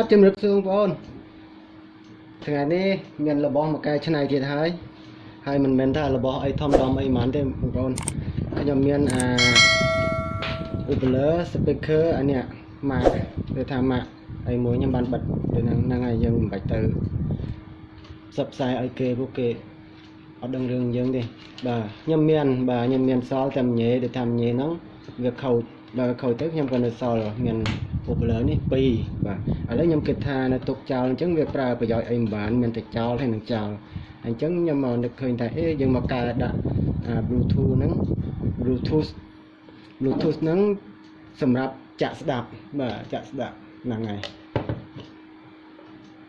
បាទជំរាបសួរបងប្អូនថ្ងៃនេះមានរបស់មកកែច្នៃទៀតហើយហើយមិនមែនថារបស់អីធំដុំអីហ្មងទេបងប្អូនខ្ញុំមានអា Upler speaker អានេះម៉ាកគេថាម៉ាកអីមួយខ្ញុំបានបិទទៅហ្នឹងហ្នឹងហើយយើងមិនបាច់ទៅផ្សព្វផ្សាយឲ្យគេពួកគេអត់ដឹងរឿងយើងទេបាទខ្ញុំមានបាទខ្ញុំមានសល់តែញ៉េដែលថាញ៉េហ្នឹងវាខូចដល់ខូចទៅខ្ញុំក៏នៅសល់មាន popular នេះ2បាទឥឡូវខ្ញុំគិតថានៅទុកចោលអញ្ចឹងវាប្រើប្រយោជន៍អីមិនបានមានតែចោលហើយនឹងចោលអញ្ចឹងខ្ញុំមកនឹកឃើញថាអេយើងមកកែដាក់អា Bluetooth ហ្នឹង Bluetooth Bluetooth ហ្នឹងសម្រាប់ចាក់ស្ដាប់បាទចាក់ស្ដាប់ហ្នឹងហើយ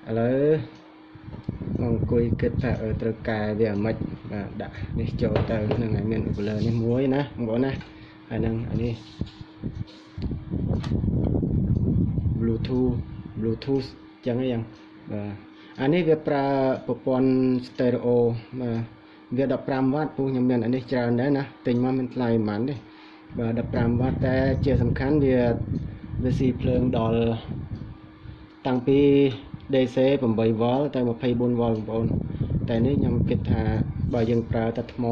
ឥឡូវមកអង្គុយគិតថាអឺត្រូវកែវាមិនបាទដាក់នេះចូលទៅហ្នឹងហើយមាន Popular នេះមួយណាបងប្អូនណាហើយហ្នឹងអានេះ Bluetooth Bluetooth ចឹងហ្នឹងបាទអានេះវាប្រើប្រព័ន្ធ stereo បាទវា15វ៉ាត់ពូខ្ញុំមានអានេះច្រើនដែរណាទិញមកមានថ្លៃប៉ុន្មានទេបាទ15វ៉ាត់តែជាសំខាន់វាវាស៊ីភ្លើងដល់តាំងពី DC 8V ទៅ 24V បងប្អូនតែនេះខ្ញុំគិតថាបើយើងប្រើតែថ្ម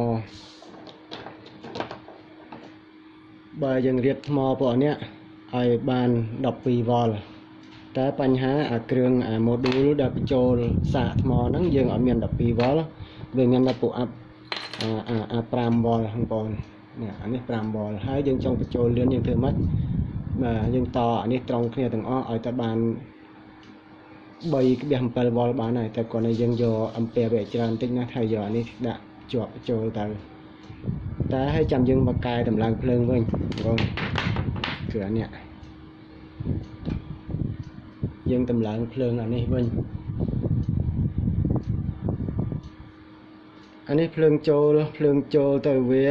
បើយើងរៀបថ្មពួកនេះ ឲ្យបាន 12V តែបញ្ហាអាគ្រឿងអា module ដែលបញ្ចូលសាកថ្មហ្នឹងយើងអត់មាន 12V វាមានតែពួកអាប់អាអា 5V បងប្អូននេះអានេះ 5V ហើយយើងចង់បញ្ចូលលឿនយើងធ្វើម៉េចបាទយើងតអានេះត្រង់គ្នាទាំងអស់ឲ្យតែបាន 3.7V បានហើយតែគាត់ឲ្យយើងយកអំពែវាច្រើនតិចណាស់ហើយយកអានេះដាក់ជាប់ចូលទៅតែឲ្យចាំយើងមកកែតម្លើងភ្លើងវិញបងគឺអានេះ យើងតម្លើងភ្លើងអានេះវិញអានេះភ្លើងចូលភ្លើងចូលទៅវា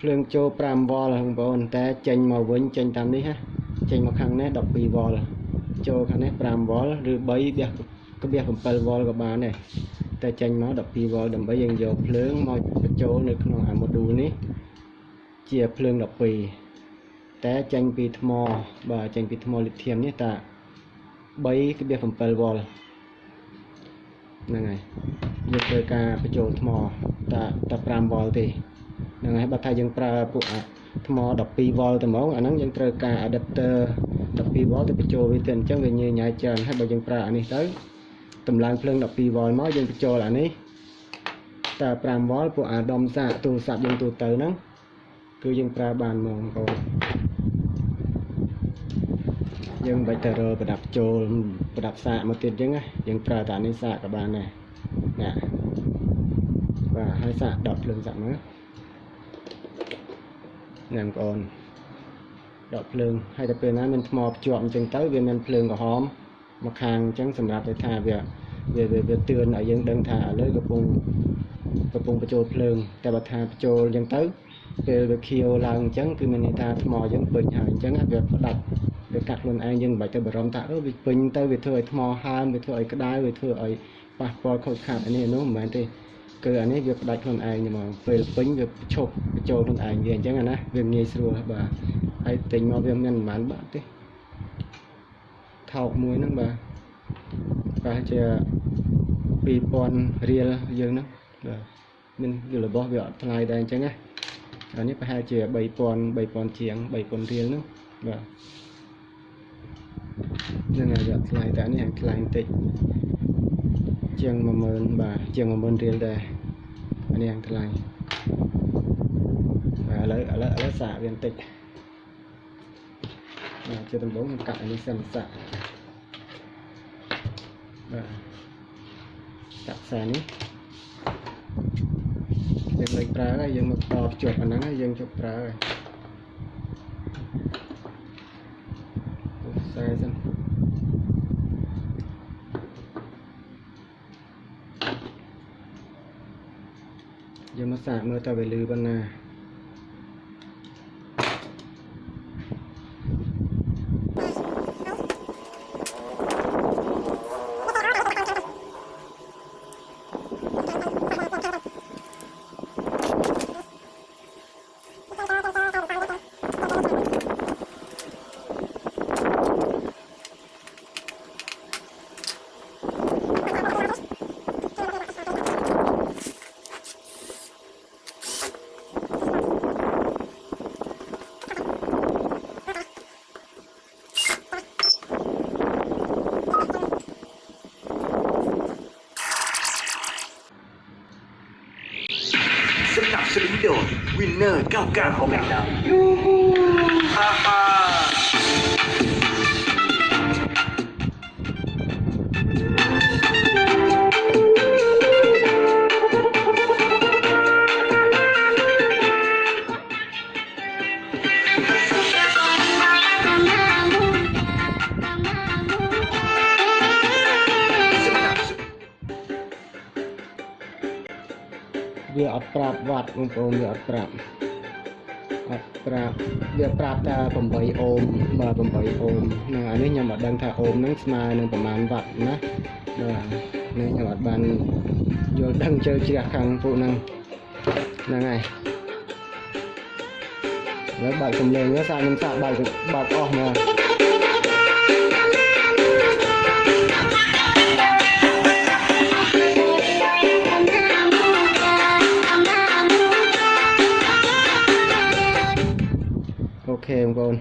ភ្លើងចូល 5V បងប្អូនតែចេញមកវិញចេញតាមនេះណាចេញមកខាងនេះ 12V ចូលខាងនេះ 5V ឬ3វះក្បះ 7V ក៏បានដែរតែចេញមក 12V ដើម្បីយើងយកភ្លើងមកបញ្ចូលនៅក្នុងអា module នេះ ជាភ្លើង12តែចេញពីថ្មបាទចេញពីថ្មលីធៀមនេះតា 3.7V ហ្នឹងហើយយើងធ្វើការបញ្ចូលថ្មតាតា 5V ទេហ្នឹងហើយបើថាយើងប្រើពួកអាថ្ម 12V តែហ្មងអាហ្នឹងយើងត្រូវការ adapter 12V ទៅបញ្ចូលវាទៅអញ្ចឹងវាញ៉ៃញ៉ៃច្រើនហើយបើយើងប្រើអានេះទៅតម្លើងភ្លើង 12V មកយើងបញ្ចូលអានេះតែ 5V ពួកអាដុំសាកទូរស័ព្ទយើងទូទៅហ្នឹង គឺយើងប្រើបានហ្មងបងប្អូនយើងមិនបាច់ទៅរកប្រដាប់ចូលប្រដាប់សាកមកទៀតអញ្ចឹងណាយើងប្រើតែនេះសាកក៏បានដែរណាបាទហើយសាកដកភ្លើងសាកមើលណាបងប្អូនដកភ្លើងហើយតែពេលណាមានថ្មភ្ជាប់អញ្ចឹងទៅវាមានភ្លើងក្រហមមកខាងអញ្ចឹងសម្រាប់ឲ្យថាវាវាវាទឿនឲ្យយើងដឹងថាឥឡូវកំពុងកំពុងបញ្ចូលភ្លើងតែបើថាបញ្ចូលអញ្ចឹងទៅ ពេលវាខៀវឡើងអញ្ចឹងគឺមានន័យថាថ្មយើងពេញហើយអញ្ចឹងវាផ្ដាច់វាកាត់ខ្លួនឯងយើងមិនបាច់ទៅបារម្ភថាអឺវាពេញទៅវាធ្វើឲ្យថ្មហើមវាធ្វើឲ្យក្តៅវាធ្វើឲ្យប៉ះពាល់ខូចខាតអានេះនោះមិនមែនទេគឺអានេះវាផ្ដាច់ខ្លួនឯងហ្មងពេលពេញវាឈប់បញ្ចូលខ្លួនឯងវាអញ្ចឹងណាវាងាយស្រួលបាទហើយទិញមកវាមានប្រហែលបាក់ទេថោកមួយហ្នឹងបាទប្រហែលជា2000រៀលយើងហ្នឹងបាទមានរបស់វាអត់ថ្លៃដែរអញ្ចឹងណា អានេះប្រហែលជា3000 3000ជាង3000រៀលហ្នឹងបាទហ្នឹងហើយវាថ្លៃតែនេះថ្លៃបន្តិចជាង10000បាទជាង10000រៀលដែរអានេះថ្លៃបាទឥឡូវឥឡូវឥឡូវសាកវាបន្តិចបាទជាដំបូងកាត់អានេះសិនសាកបាទកាត់ខ្សែនេះ យើងមិនប្រើហើយយើងមកតភ្ជាប់អាហ្នឹងហើយយើងជប់ប្រើហើយខ្សែសិនយើងមកសាកមើលតើវាលឺប៉ុណ្ណា 那尴尬，好美的。哈哈。 ប្រាប់វត្តបងប្អូនវាអត់ប្រាប់អត់ប្រាប់វាប្រាប់តែ8អូមបាទ8អូមហ្នឹងអានេះខ្ញុំអត់ដឹងថាអូមហ្នឹងស្មើនឹងប្រមាណវត្តណាបាទនេះខ្ញុំអត់បានយល់ដឹងជើជ្រះខាងពួកហ្នឹងហ្នឹងហើយឥឡូវបើកសំឡេងទៅសាកខ្ញុំសាកបើកបើកអស់មកអូខេបង ប្អូន